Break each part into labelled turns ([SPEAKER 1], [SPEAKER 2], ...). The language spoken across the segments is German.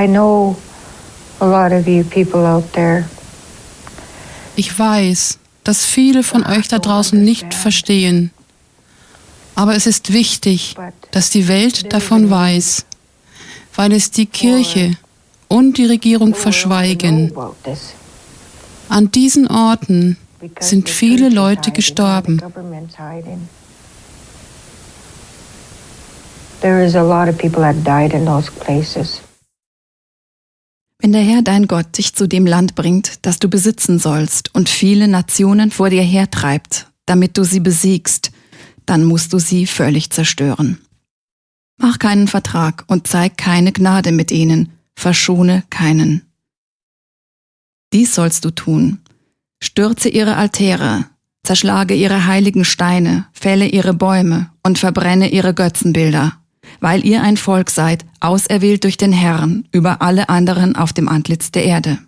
[SPEAKER 1] I know a lot of you people out there.
[SPEAKER 2] Ich weiß, dass viele von euch da draußen nicht verstehen. Aber es ist wichtig, dass die Welt davon weiß, weil es die Kirche und die Regierung verschweigen. An diesen Orten sind viele Leute gestorben.
[SPEAKER 1] There is a lot of people that died in those places.
[SPEAKER 3] Wenn der Herr dein Gott dich zu dem Land bringt, das du besitzen sollst, und viele Nationen vor dir hertreibt, damit du sie besiegst, dann musst du sie völlig zerstören. Mach keinen Vertrag und zeig keine Gnade mit ihnen, verschone keinen. Dies sollst du tun. Stürze ihre Altäre, zerschlage ihre heiligen Steine, fälle ihre Bäume und verbrenne ihre Götzenbilder weil ihr ein Volk seid, auserwählt durch den Herrn über alle anderen auf dem Antlitz der Erde.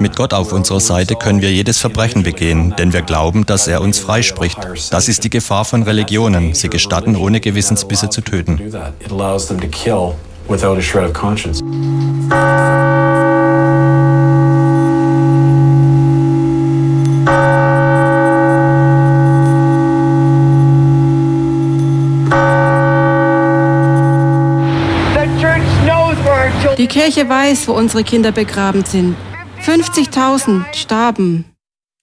[SPEAKER 4] Mit Gott auf unserer Seite können wir jedes Verbrechen begehen, denn wir glauben, dass er uns freispricht. Das ist die Gefahr von Religionen. Sie gestatten, ohne Gewissensbisse zu töten.
[SPEAKER 2] Die Kirche weiß, wo unsere Kinder begraben sind. 50.000 starben.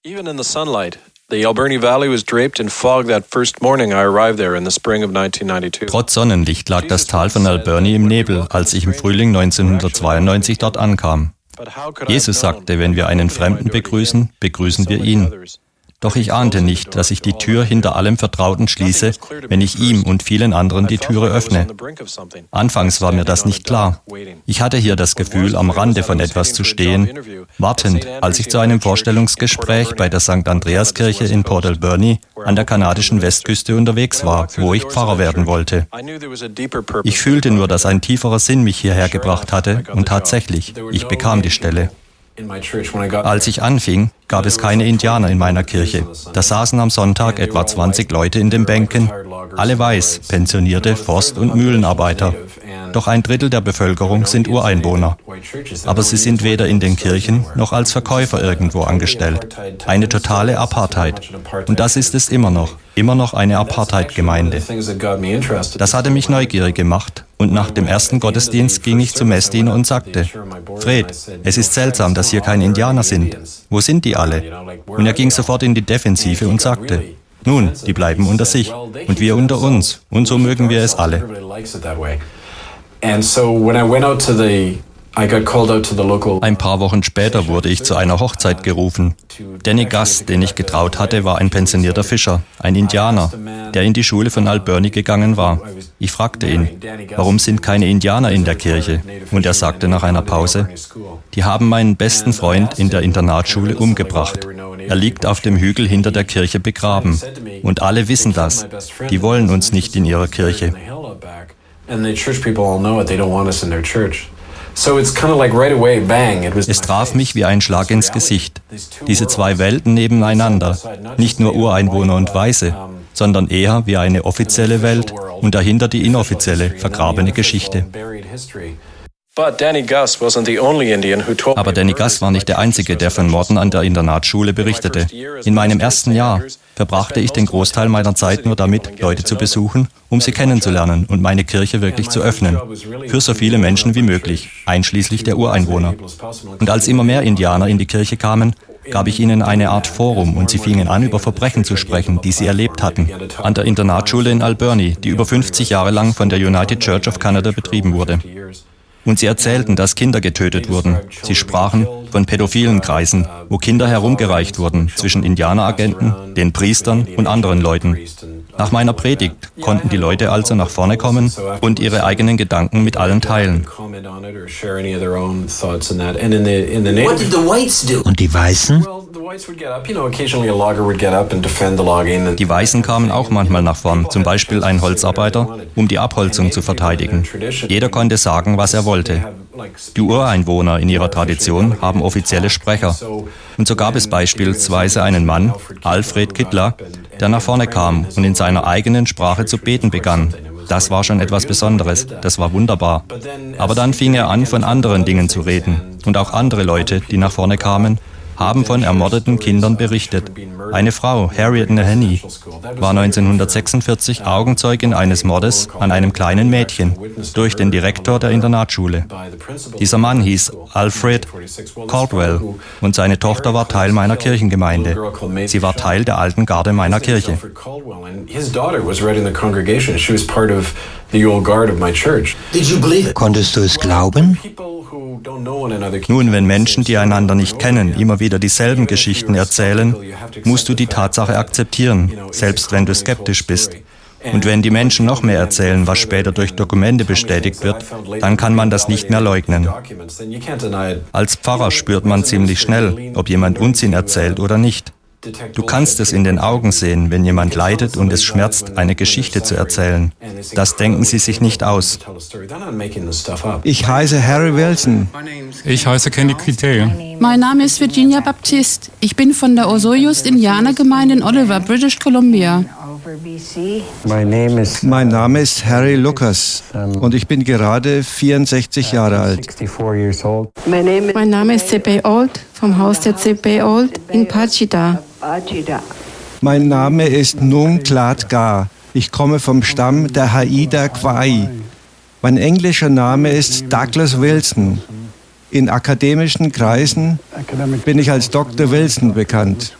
[SPEAKER 5] Even in the sunlight, the Alberni Valley was draped in fog that first morning I arrived there in the spring of 1992.
[SPEAKER 4] Trotz Sonnenlicht lag das Tal von Alberni im Nebel, als ich im Frühling 1992 dort ankam. Jesus sagte, wenn wir einen Fremden begrüßen, begrüßen wir ihn. Doch ich ahnte nicht, dass ich die Tür hinter allem Vertrauten schließe, wenn ich ihm und vielen anderen die Türe öffne. Anfangs war mir das nicht klar. Ich hatte hier das Gefühl, am Rande von etwas zu stehen, wartend, als ich zu einem Vorstellungsgespräch bei der St. Andreaskirche in Port Alberni an der kanadischen Westküste unterwegs war, wo ich Pfarrer werden wollte. Ich fühlte nur, dass ein tieferer Sinn mich hierher gebracht hatte und tatsächlich, ich bekam die Stelle. Als ich anfing, gab es keine Indianer in meiner Kirche. Da saßen am Sonntag etwa 20 Leute in den Bänken, alle weiß, pensionierte Forst- und Mühlenarbeiter. Doch ein Drittel der Bevölkerung sind Ureinwohner. Aber sie sind weder in den Kirchen noch als Verkäufer irgendwo angestellt. Eine totale Apartheid. Und das ist es immer noch. Immer noch eine Apartheid-Gemeinde. Das hatte mich neugierig gemacht. Und nach dem ersten Gottesdienst ging ich zum Messdiener und sagte, Fred, es ist seltsam, dass hier keine Indianer sind. Wo sind die alle? Und er ging sofort in die Defensive und sagte, nun, die bleiben unter sich und wir unter uns. Und so mögen wir es alle.
[SPEAKER 5] And so when I went out to the
[SPEAKER 4] ein paar Wochen später wurde ich zu einer Hochzeit gerufen. Danny Gass, den ich getraut hatte, war ein pensionierter Fischer, ein Indianer, der in die Schule von Alberni gegangen war. Ich fragte ihn, warum sind keine Indianer in der Kirche? Und er sagte nach einer Pause, die haben meinen besten Freund in der Internatsschule umgebracht. Er liegt auf dem Hügel hinter der Kirche begraben. Und alle wissen das. Die wollen uns nicht in ihrer Kirche.
[SPEAKER 5] And the church people all know it. They don't want us in their church.
[SPEAKER 4] Es traf mich wie ein Schlag ins Gesicht. Diese zwei Welten nebeneinander, nicht nur Ureinwohner und Weiße, sondern eher wie eine offizielle Welt und dahinter die inoffizielle, vergrabene Geschichte. Aber Danny Gus war nicht der Einzige, der von Morden an der Internatsschule berichtete. In meinem ersten Jahr verbrachte ich den Großteil meiner Zeit nur damit, Leute zu besuchen, um sie kennenzulernen und meine Kirche wirklich zu öffnen. Für so viele Menschen wie möglich, einschließlich der Ureinwohner. Und als immer mehr Indianer in die Kirche kamen, gab ich ihnen eine Art Forum und sie fingen an, über Verbrechen zu sprechen, die sie erlebt hatten. An der Internatsschule in Alberni, die über 50 Jahre lang von der United Church of Canada betrieben wurde. Und sie erzählten, dass Kinder getötet wurden. Sie sprachen von pädophilen Kreisen, wo Kinder herumgereicht wurden zwischen Indianeragenten, den Priestern und anderen Leuten. Nach meiner Predigt konnten die Leute also nach vorne kommen und ihre eigenen Gedanken mit allen teilen.
[SPEAKER 6] Und die Weißen?
[SPEAKER 4] Die Weißen kamen auch manchmal nach vorn, zum Beispiel ein Holzarbeiter, um die Abholzung zu verteidigen. Jeder konnte sagen, was er wollte. Die Ureinwohner in ihrer Tradition haben offizielle Sprecher. Und so gab es beispielsweise einen Mann, Alfred Kittler, der nach vorne kam und in seiner eigenen Sprache zu beten begann. Das war schon etwas Besonderes, das war wunderbar. Aber dann fing er an, von anderen Dingen zu reden. Und auch andere Leute, die nach vorne kamen, haben von ermordeten Kindern berichtet. Eine Frau, Harriet Naheny, war 1946 Augenzeugin eines Mordes an einem kleinen Mädchen durch den Direktor der Internatsschule. Dieser Mann hieß Alfred Caldwell und seine Tochter war Teil meiner Kirchengemeinde. Sie war Teil der alten Garde meiner Kirche.
[SPEAKER 6] Konntest du es glauben?
[SPEAKER 4] Nun, wenn Menschen, die einander nicht kennen, immer wieder dieselben Geschichten erzählen, musst du die Tatsache akzeptieren, selbst wenn du skeptisch bist. Und wenn die Menschen noch mehr erzählen, was später durch Dokumente bestätigt wird, dann kann man das nicht mehr leugnen. Als Pfarrer spürt man ziemlich schnell, ob jemand Unsinn erzählt oder nicht. Du kannst es in den Augen sehen, wenn jemand leidet und es schmerzt, eine Geschichte zu erzählen. Das denken sie sich nicht aus.
[SPEAKER 7] Ich heiße Harry Wilson.
[SPEAKER 8] Ich heiße Kenny Kittel.
[SPEAKER 2] Mein Name ist Virginia Baptist. Ich bin von der Osoyos Indianergemeinde in Oliver, British Columbia.
[SPEAKER 7] Mein Name ist Harry Lucas und ich bin gerade 64 Jahre alt.
[SPEAKER 9] Mein Name ist C.B. Old vom Haus der C.B. Old in Pachita.
[SPEAKER 7] Mein Name ist Nung Klat Ga. Ich komme vom Stamm der Haida Kwai. Mein englischer Name ist Douglas Wilson. In akademischen Kreisen bin ich als Dr. Wilson bekannt.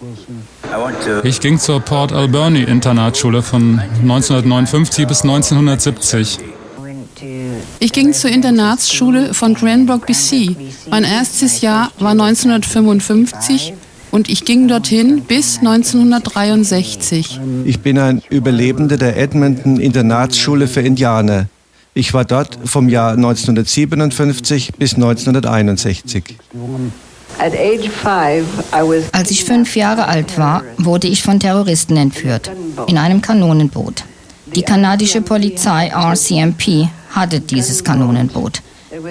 [SPEAKER 8] Ich ging zur Port Alberni Internatsschule von 1959 bis 1970.
[SPEAKER 2] Ich ging zur Internatsschule von Cranbrook, BC. Mein erstes Jahr war 1955 und ich ging dorthin bis 1963.
[SPEAKER 7] Ich bin ein Überlebender der Edmonton Internatsschule für Indianer. Ich war dort vom Jahr 1957 bis 1961.
[SPEAKER 10] Als ich fünf Jahre alt war, wurde ich von Terroristen entführt, in einem Kanonenboot. Die kanadische Polizei RCMP hatte dieses Kanonenboot.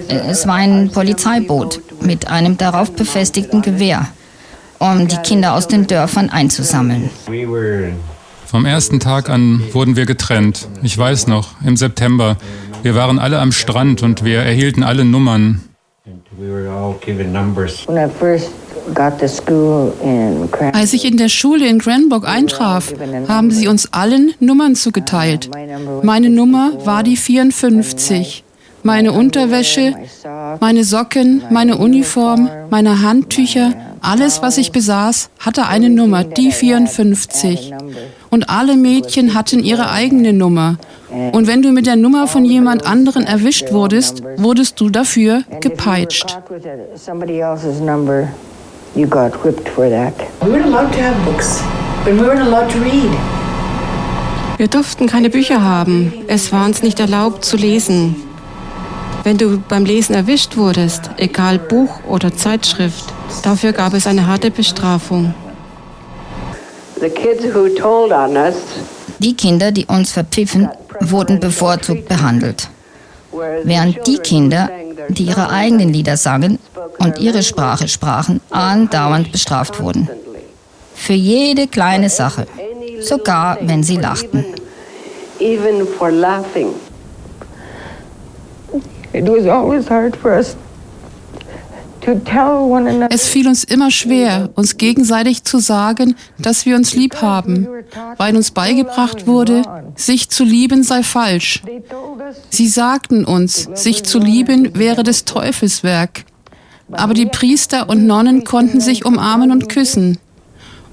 [SPEAKER 10] Es war ein Polizeiboot mit einem darauf befestigten Gewehr, um die Kinder aus den Dörfern einzusammeln.
[SPEAKER 8] Vom ersten Tag an wurden wir getrennt. Ich weiß noch, im September. Wir waren alle am Strand und wir erhielten alle Nummern.
[SPEAKER 2] Als ich in der Schule in Cranbrook eintraf, haben sie uns allen Nummern zugeteilt. Meine Nummer war die 54. Meine Unterwäsche, meine Socken, meine Uniform, meine Handtücher, alles, was ich besaß, hatte eine Nummer, die 54. Und alle Mädchen hatten ihre eigene Nummer. Und wenn du mit der Nummer von jemand anderen erwischt wurdest, wurdest du dafür gepeitscht.
[SPEAKER 9] Wir durften keine Bücher haben. Es war uns nicht erlaubt zu lesen. Wenn du beim Lesen erwischt wurdest, egal Buch oder Zeitschrift, dafür gab es eine harte Bestrafung.
[SPEAKER 10] Die Kinder, die uns verpfiffen, wurden bevorzugt behandelt. Während die Kinder, die ihre eigenen Lieder sangen und ihre Sprache sprachen, andauernd bestraft wurden. Für jede kleine Sache, sogar wenn sie lachten.
[SPEAKER 1] Even for laughing. It was always hard for us
[SPEAKER 2] es fiel uns immer schwer, uns gegenseitig zu sagen, dass wir uns lieb haben, weil uns beigebracht wurde, sich zu lieben sei falsch. Sie sagten uns, sich zu lieben wäre des Teufels Werk. Aber die Priester und Nonnen konnten sich umarmen und küssen.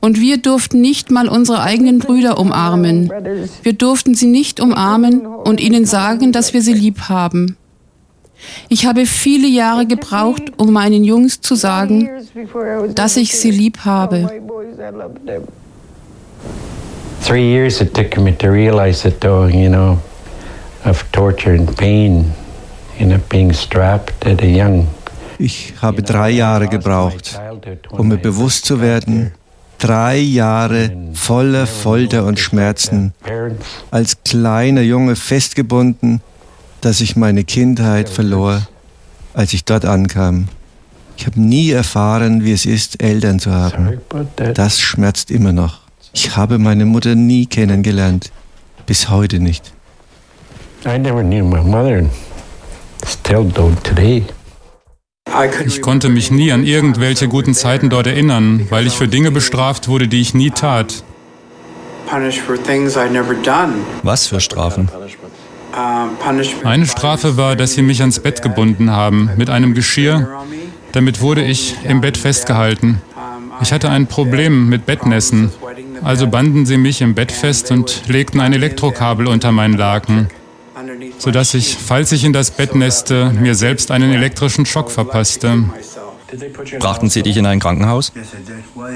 [SPEAKER 2] Und wir durften nicht mal unsere eigenen Brüder umarmen. Wir durften sie nicht umarmen und ihnen sagen, dass wir sie lieb haben. Ich habe viele Jahre gebraucht, um meinen Jungs zu sagen, dass ich sie lieb habe.
[SPEAKER 6] Three years it took me to realize it, though, you know, of torture and pain, you know, being strapped at a young.
[SPEAKER 7] Ich habe drei Jahre gebraucht, um mir bewusst zu werden, drei Jahre voller Folter und Schmerzen, als kleiner Junge festgebunden dass ich meine Kindheit verlor, als ich dort ankam. Ich habe nie erfahren, wie es ist, Eltern zu haben. Das schmerzt immer noch. Ich habe meine Mutter nie kennengelernt, bis heute nicht.
[SPEAKER 8] Ich konnte mich nie an irgendwelche guten Zeiten dort erinnern, weil ich für Dinge bestraft wurde, die ich nie tat.
[SPEAKER 4] Was für Strafen?
[SPEAKER 8] Eine Strafe war, dass sie mich ans Bett gebunden haben mit einem Geschirr. Damit wurde ich im Bett festgehalten. Ich hatte ein Problem mit Bettnässen. Also banden sie mich im Bett fest und legten ein Elektrokabel unter meinen Laken, sodass ich, falls ich in das Bett nässte, mir selbst einen elektrischen Schock verpasste.
[SPEAKER 4] Brachten sie dich in ein Krankenhaus?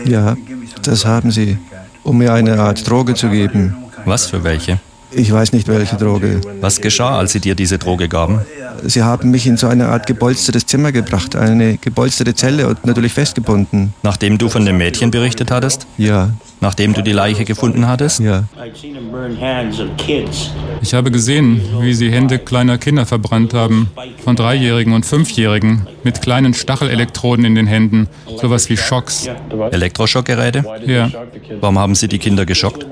[SPEAKER 7] Ja, das haben sie, um mir eine Art Droge zu geben.
[SPEAKER 4] Was für welche?
[SPEAKER 7] Ich weiß nicht, welche Droge.
[SPEAKER 4] Was geschah, als Sie dir diese Droge gaben?
[SPEAKER 7] Sie haben mich in so eine Art gepolstertes Zimmer gebracht, eine gepolsterte Zelle und natürlich festgebunden.
[SPEAKER 4] Nachdem du von dem Mädchen berichtet hattest?
[SPEAKER 7] Ja.
[SPEAKER 4] Nachdem du die Leiche gefunden hattest?
[SPEAKER 7] Ja.
[SPEAKER 8] Ich habe gesehen, wie sie Hände kleiner Kinder verbrannt haben, von Dreijährigen und Fünfjährigen, mit kleinen Stachelelektroden in den Händen, sowas wie Schocks.
[SPEAKER 4] Elektroschockgeräte?
[SPEAKER 8] Ja.
[SPEAKER 4] Warum haben sie die Kinder geschockt?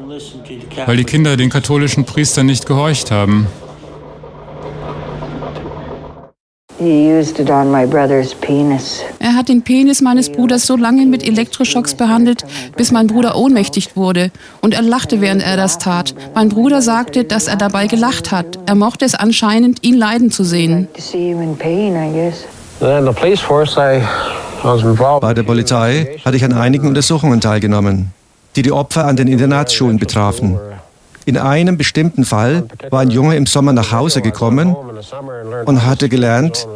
[SPEAKER 8] Weil die Kinder den katholischen Priestern nicht gehorcht haben.
[SPEAKER 2] Er hat den Penis meines Bruders so lange mit Elektroschocks behandelt, bis mein Bruder ohnmächtig wurde. Und er lachte, während er das tat. Mein Bruder sagte, dass er dabei gelacht hat. Er mochte es anscheinend, ihn leiden zu sehen.
[SPEAKER 7] Bei der Polizei hatte ich an einigen Untersuchungen teilgenommen die die Opfer an den Internatsschulen betrafen. In einem bestimmten Fall war ein Junge im Sommer nach Hause gekommen und hatte gelernt,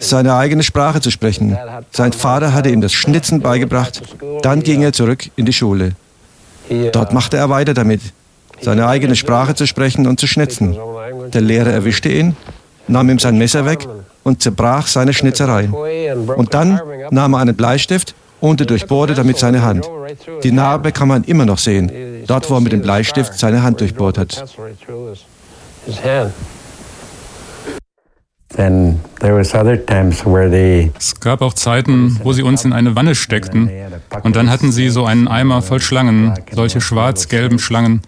[SPEAKER 7] seine eigene Sprache zu sprechen. Sein Vater hatte ihm das Schnitzen beigebracht. Dann ging er zurück in die Schule. Dort machte er weiter damit, seine eigene Sprache zu sprechen und zu schnitzen. Der Lehrer erwischte ihn, nahm ihm sein Messer weg und zerbrach seine Schnitzerei. Und dann nahm er einen Bleistift und er durchbohrte damit seine Hand. Die Narbe kann man immer noch sehen, dort wo er mit dem Bleistift seine Hand durchbohrt hat.
[SPEAKER 8] Es gab auch Zeiten, wo sie uns in eine Wanne steckten und dann hatten sie so einen Eimer voll Schlangen, solche schwarz-gelben Schlangen.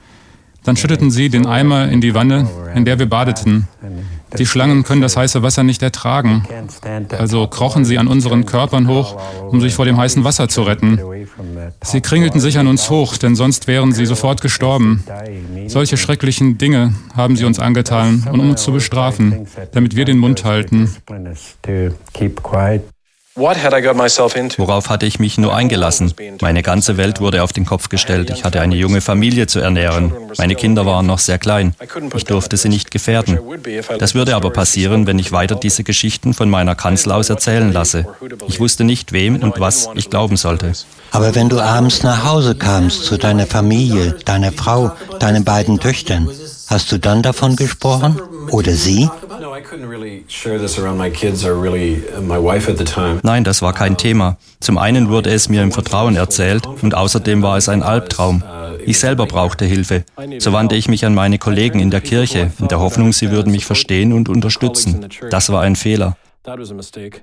[SPEAKER 8] Dann schütteten sie den Eimer in die Wanne, in der wir badeten. Die Schlangen können das heiße Wasser nicht ertragen. Also krochen sie an unseren Körpern hoch, um sich vor dem heißen Wasser zu retten. Sie kringelten sich an uns hoch, denn sonst wären sie sofort gestorben. Solche schrecklichen Dinge haben sie uns angetan, um uns zu bestrafen, damit wir den Mund halten.
[SPEAKER 4] Worauf hatte ich mich nur eingelassen? Meine ganze Welt wurde auf den Kopf gestellt. Ich hatte eine junge Familie zu ernähren. Meine Kinder waren noch sehr klein. Ich durfte sie nicht gefährden. Das würde aber passieren, wenn ich weiter diese Geschichten von meiner Kanzel aus erzählen lasse. Ich wusste nicht, wem und was ich glauben sollte.
[SPEAKER 6] Aber wenn du abends nach Hause kamst zu deiner Familie, deiner Frau, deinen beiden Töchtern, hast du dann davon gesprochen? Oder sie?
[SPEAKER 4] Nein, das war kein Thema. Zum einen wurde es mir im Vertrauen erzählt und außerdem war es ein Albtraum. Ich selber brauchte Hilfe. So wandte ich mich an meine Kollegen in der Kirche, in der Hoffnung, sie würden mich verstehen und unterstützen. Das war ein Fehler.
[SPEAKER 5] That was a mistake.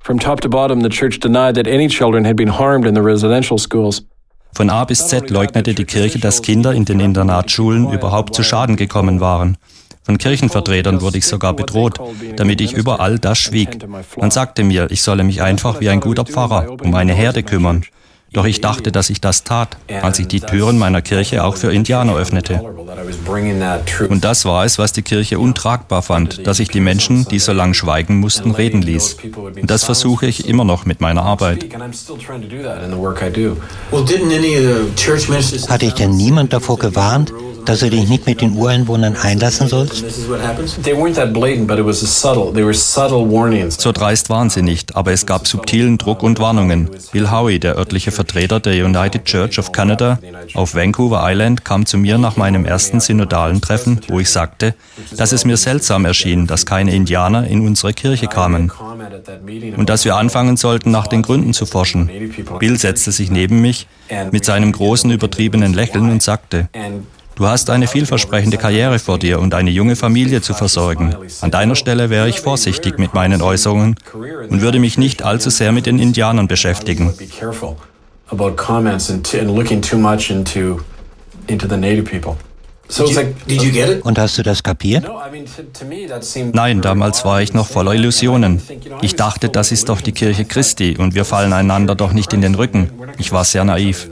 [SPEAKER 5] From top to bottom, the church denied that any children had been harmed in the residential schools.
[SPEAKER 4] Von A bis Z leugnete die Kirche, dass Kinder in den Internatsschulen überhaupt zu Schaden gekommen waren. Von Kirchenvertretern wurde ich sogar bedroht, damit ich über all das schwieg. Man sagte mir, ich solle mich einfach wie ein guter Pfarrer um eine Herde kümmern. Doch ich dachte, dass ich das tat, als ich die Türen meiner Kirche auch für Indianer öffnete. Und das war es, was die Kirche untragbar fand, dass ich die Menschen, die so lange schweigen mussten, reden ließ. Und das versuche ich immer noch mit meiner Arbeit.
[SPEAKER 11] Hatte ich denn niemand davor gewarnt, dass du dich nicht mit den Ureinwohnern einlassen sollst?
[SPEAKER 4] So dreist waren sie nicht, aber es gab subtilen Druck und Warnungen. Bill Howie, der örtliche Vertreter der United Church of Canada auf Vancouver Island, kam zu mir nach meinem ersten synodalen Treffen, wo ich sagte, dass es mir seltsam erschien, dass keine Indianer in unsere Kirche kamen und dass wir anfangen sollten, nach den Gründen zu forschen. Bill setzte sich neben mich mit seinem großen übertriebenen Lächeln und sagte, Du hast eine vielversprechende Karriere vor dir und eine junge Familie zu versorgen. An deiner Stelle wäre ich vorsichtig mit meinen Äußerungen und würde mich nicht allzu sehr mit den Indianern beschäftigen.
[SPEAKER 11] Und hast du das kapiert?
[SPEAKER 4] Nein, damals war ich noch voller Illusionen. Ich dachte, das ist doch die Kirche Christi und wir fallen einander doch nicht in den Rücken. Ich war sehr naiv.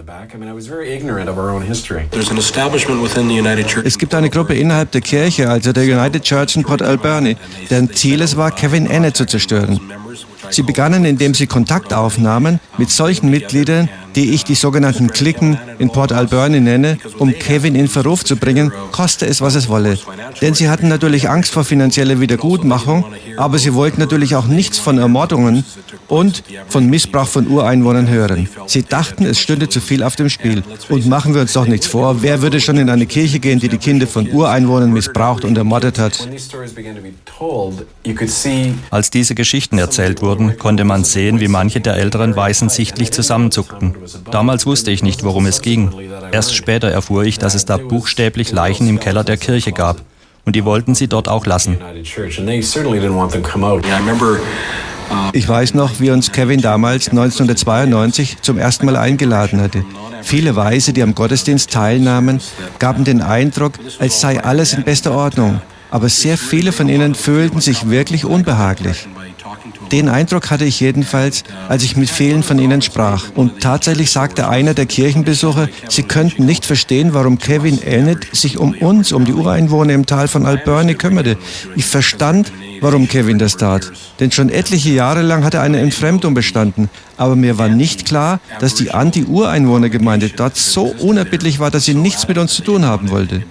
[SPEAKER 7] Es gibt eine Gruppe innerhalb der Kirche, also der United Church in Port Alberni, deren Ziel es war, Kevin Enne zu zerstören. Sie begannen, indem sie Kontakt aufnahmen mit solchen Mitgliedern, die ich die sogenannten Klicken in Port Alberni nenne, um Kevin in Verruf zu bringen, koste es, was es wolle. Denn sie hatten natürlich Angst vor finanzieller Wiedergutmachung, aber sie wollten natürlich auch nichts von Ermordungen und von Missbrauch von Ureinwohnern hören. Sie dachten, es stünde zu viel auf dem Spiel. Und machen wir uns doch nichts vor, wer würde schon in eine Kirche gehen, die die Kinder von Ureinwohnern missbraucht und ermordet hat?
[SPEAKER 4] Als diese Geschichten erzählt wurden, konnte man sehen, wie manche der älteren Weißen sichtlich zusammenzuckten. Damals wusste ich nicht, worum es ging. Erst später erfuhr ich, dass es da buchstäblich Leichen im Keller der Kirche gab. Und die wollten sie dort auch lassen.
[SPEAKER 7] Ich weiß noch, wie uns Kevin damals 1992 zum ersten Mal eingeladen hatte. Viele Weise, die am Gottesdienst teilnahmen, gaben den Eindruck, als sei alles in bester Ordnung. Aber sehr viele von ihnen fühlten sich wirklich unbehaglich. Den Eindruck hatte ich jedenfalls, als ich mit vielen von ihnen sprach. Und tatsächlich sagte einer der Kirchenbesucher, sie könnten nicht verstehen, warum Kevin Elnett sich um uns, um die Ureinwohner im Tal von Alberni kümmerte. Ich verstand, warum Kevin das tat. Denn schon etliche Jahre lang hatte eine Entfremdung bestanden. Aber mir war nicht klar, dass die Anti-Ureinwohner-Gemeinde dort so unerbittlich war, dass sie nichts mit uns zu tun haben wollte.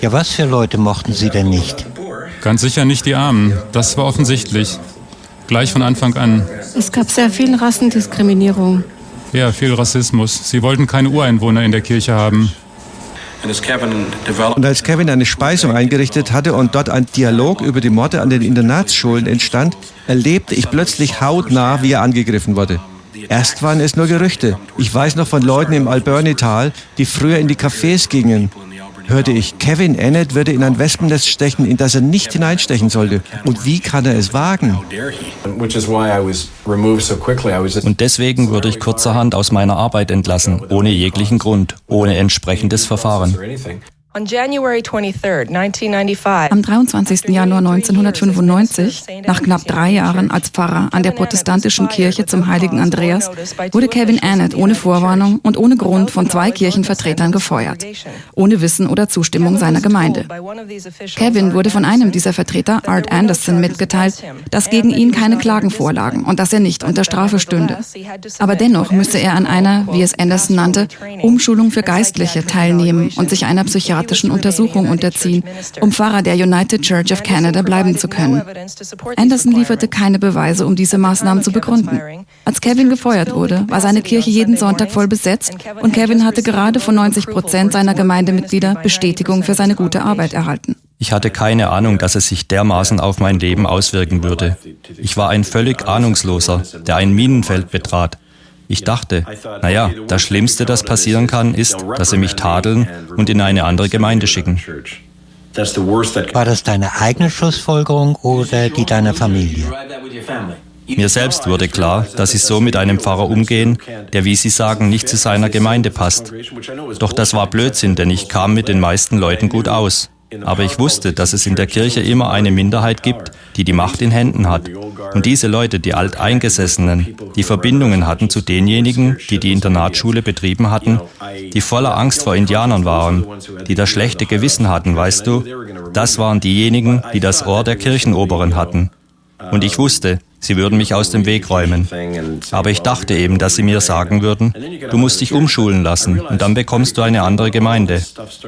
[SPEAKER 11] Ja, was für Leute mochten Sie denn nicht?
[SPEAKER 8] Ganz sicher nicht die Armen. Das war offensichtlich. Gleich von Anfang an.
[SPEAKER 9] Es gab sehr viel Rassendiskriminierung.
[SPEAKER 8] Ja, viel Rassismus. Sie wollten keine Ureinwohner in der Kirche haben.
[SPEAKER 7] Und als Kevin eine Speisung eingerichtet hatte und dort ein Dialog über die Morde an den Internatsschulen entstand, erlebte ich plötzlich hautnah, wie er angegriffen wurde. Erst waren es nur Gerüchte. Ich weiß noch von Leuten im Alberni-Tal, die früher in die Cafés gingen hörte ich, Kevin Ennett würde in ein Wespennest stechen, in das er nicht hineinstechen sollte. Und wie kann er es wagen?
[SPEAKER 4] Und deswegen wurde ich kurzerhand aus meiner Arbeit entlassen, ohne jeglichen Grund, ohne entsprechendes Verfahren.
[SPEAKER 3] Am 23. Januar 1995, nach knapp drei Jahren als Pfarrer an der protestantischen Kirche zum heiligen Andreas, wurde Kevin Annett ohne Vorwarnung und ohne Grund von zwei Kirchenvertretern gefeuert, ohne Wissen oder Zustimmung seiner Gemeinde. Kevin wurde von einem dieser Vertreter, Art Anderson, mitgeteilt, dass gegen ihn keine Klagen vorlagen und dass er nicht unter Strafe stünde. Aber dennoch müsse er an einer, wie es Anderson nannte, Umschulung für Geistliche teilnehmen und sich einer psychiatrischen psychiatrischen Untersuchung unterziehen, um Pfarrer der United Church of Canada bleiben zu können. Anderson lieferte keine Beweise, um diese Maßnahmen zu begründen. Als Kevin gefeuert wurde, war seine Kirche jeden Sonntag voll besetzt und Kevin hatte gerade von 90 Prozent seiner Gemeindemitglieder Bestätigung für seine gute Arbeit erhalten.
[SPEAKER 4] Ich hatte keine Ahnung, dass es sich dermaßen auf mein Leben auswirken würde. Ich war ein völlig Ahnungsloser, der ein Minenfeld betrat. Ich dachte, naja, das Schlimmste, das passieren kann, ist, dass sie mich tadeln und in eine andere Gemeinde schicken.
[SPEAKER 11] War das deine eigene Schlussfolgerung oder die deiner Familie?
[SPEAKER 4] Mir selbst wurde klar, dass sie so mit einem Pfarrer umgehen, der, wie Sie sagen, nicht zu seiner Gemeinde passt. Doch das war Blödsinn, denn ich kam mit den meisten Leuten gut aus. Aber ich wusste, dass es in der Kirche immer eine Minderheit gibt, die die Macht in Händen hat. Und diese Leute, die Alteingesessenen, die Verbindungen hatten zu denjenigen, die die Internatsschule betrieben hatten, die voller Angst vor Indianern waren, die das schlechte Gewissen hatten, weißt du, das waren diejenigen, die das Ohr der Kirchenoberen hatten. Und ich wusste, Sie würden mich aus dem Weg räumen. Aber ich dachte eben, dass sie mir sagen würden, du musst dich umschulen lassen und dann bekommst du eine andere Gemeinde.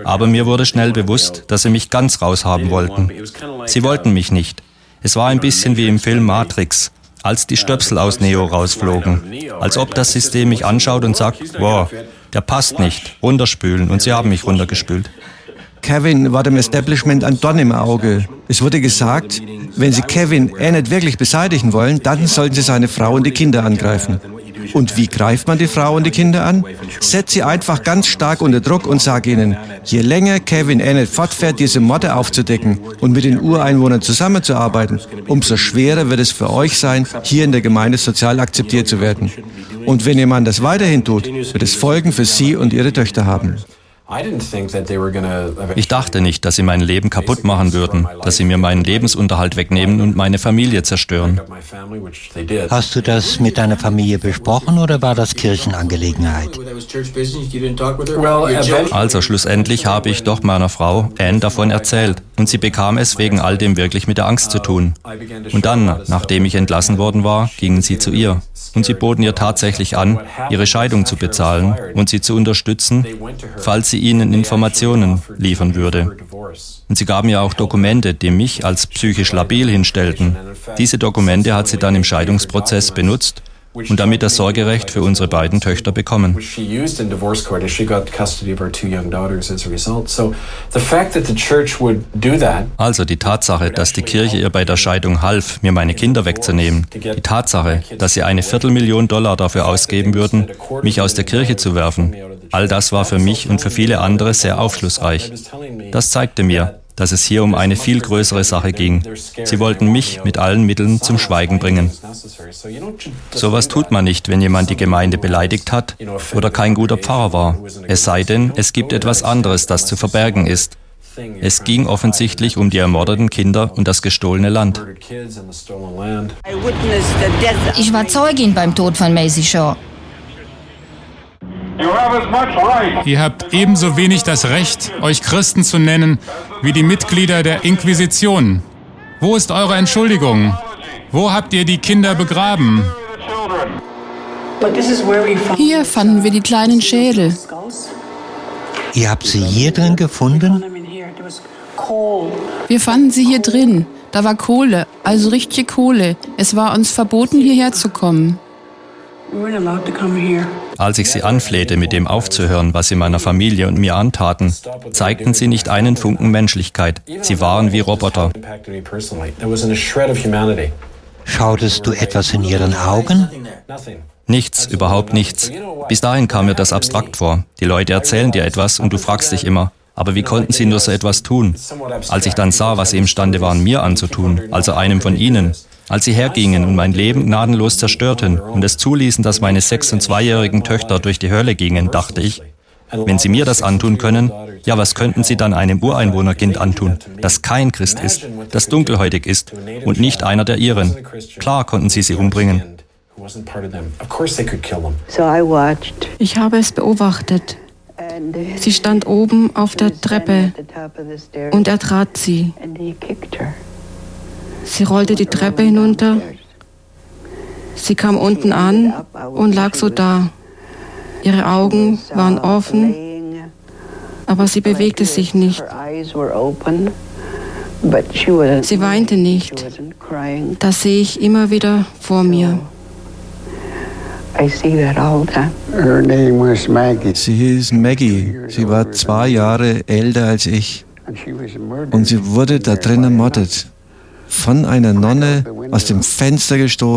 [SPEAKER 4] Aber mir wurde schnell bewusst, dass sie mich ganz raushaben wollten. Sie wollten mich nicht. Es war ein bisschen wie im Film Matrix, als die Stöpsel aus Neo rausflogen. Als ob das System mich anschaut und sagt, wow, der passt nicht, runterspülen und sie haben mich runtergespült.
[SPEAKER 7] Kevin war dem Establishment ein Dorn im Auge. Es wurde gesagt, wenn Sie Kevin nicht wirklich beseitigen wollen, dann sollten Sie seine Frau und die Kinder angreifen. Und wie greift man die Frau und die Kinder an? Setzt sie einfach ganz stark unter Druck und sag ihnen, je länger Kevin Annett fortfährt, diese Morde aufzudecken und mit den Ureinwohnern zusammenzuarbeiten, umso schwerer wird es für euch sein, hier in der Gemeinde sozial akzeptiert zu werden. Und wenn ihr Mann das weiterhin tut, wird es Folgen für sie und ihre Töchter haben.
[SPEAKER 4] Ich dachte nicht, dass sie mein Leben kaputt machen würden, dass sie mir meinen Lebensunterhalt wegnehmen und meine Familie zerstören.
[SPEAKER 11] Hast du das mit deiner Familie besprochen oder war das Kirchenangelegenheit?
[SPEAKER 4] Also schlussendlich habe ich doch meiner Frau Anne davon erzählt und sie bekam es wegen all dem wirklich mit der Angst zu tun. Und dann, nachdem ich entlassen worden war, gingen sie zu ihr und sie boten ihr tatsächlich an, ihre Scheidung zu bezahlen und sie zu unterstützen, falls sie ihnen Informationen liefern würde. Und sie gaben ihr auch Dokumente, die mich als psychisch labil hinstellten. Diese Dokumente hat sie dann im Scheidungsprozess benutzt, und damit das Sorgerecht für unsere beiden Töchter bekommen. Also die Tatsache, dass die Kirche ihr bei der Scheidung half, mir meine Kinder wegzunehmen, die Tatsache, dass sie eine Viertelmillion Dollar dafür ausgeben würden, mich aus der Kirche zu werfen, all das war für mich und für viele andere sehr aufschlussreich. Das zeigte mir, dass es hier um eine viel größere Sache ging. Sie wollten mich mit allen Mitteln zum Schweigen bringen. Sowas tut man nicht, wenn jemand die Gemeinde beleidigt hat oder kein guter Pfarrer war. Es sei denn, es gibt etwas anderes, das zu verbergen ist. Es ging offensichtlich um die ermordeten Kinder und das gestohlene Land.
[SPEAKER 10] Ich war Zeugin beim Tod von Maisie Shaw.
[SPEAKER 8] Ihr habt ebenso wenig das Recht, euch Christen zu nennen, wie die Mitglieder der Inquisition. Wo ist eure Entschuldigung? Wo habt ihr die Kinder begraben?
[SPEAKER 2] Hier fanden wir die kleinen Schädel.
[SPEAKER 11] Ihr habt sie hier drin gefunden?
[SPEAKER 2] Wir fanden sie hier drin. Da war Kohle, also richtige Kohle. Es war uns verboten, hierher zu kommen.
[SPEAKER 4] Als ich sie anflehte, mit dem aufzuhören, was sie meiner Familie und mir antaten, zeigten sie nicht einen Funken Menschlichkeit. Sie waren wie Roboter.
[SPEAKER 11] Schautest du etwas in ihren Augen?
[SPEAKER 4] Nichts, überhaupt nichts. Bis dahin kam mir das abstrakt vor. Die Leute erzählen dir etwas und du fragst dich immer, aber wie konnten sie nur so etwas tun? Als ich dann sah, was sie imstande waren, mir anzutun, also einem von ihnen, als sie hergingen und mein Leben gnadenlos zerstörten und es zuließen, dass meine sechs- und zweijährigen Töchter durch die Hölle gingen, dachte ich, wenn sie mir das antun können, ja, was könnten sie dann einem Ureinwohnerkind antun, das kein Christ ist, das dunkelhäutig ist und nicht einer der ihren? Klar konnten sie sie umbringen.
[SPEAKER 9] Ich habe es beobachtet. Sie stand oben auf der Treppe und er trat sie. Sie rollte die Treppe hinunter. Sie kam unten an und lag so da. Ihre Augen waren offen, aber sie bewegte sich nicht. Sie weinte nicht. Das sehe ich immer wieder vor mir.
[SPEAKER 7] Sie hieß Maggie. Sie war zwei Jahre älter als ich. Und sie wurde da drin ermordet von einer Nonne aus dem Fenster gestoßen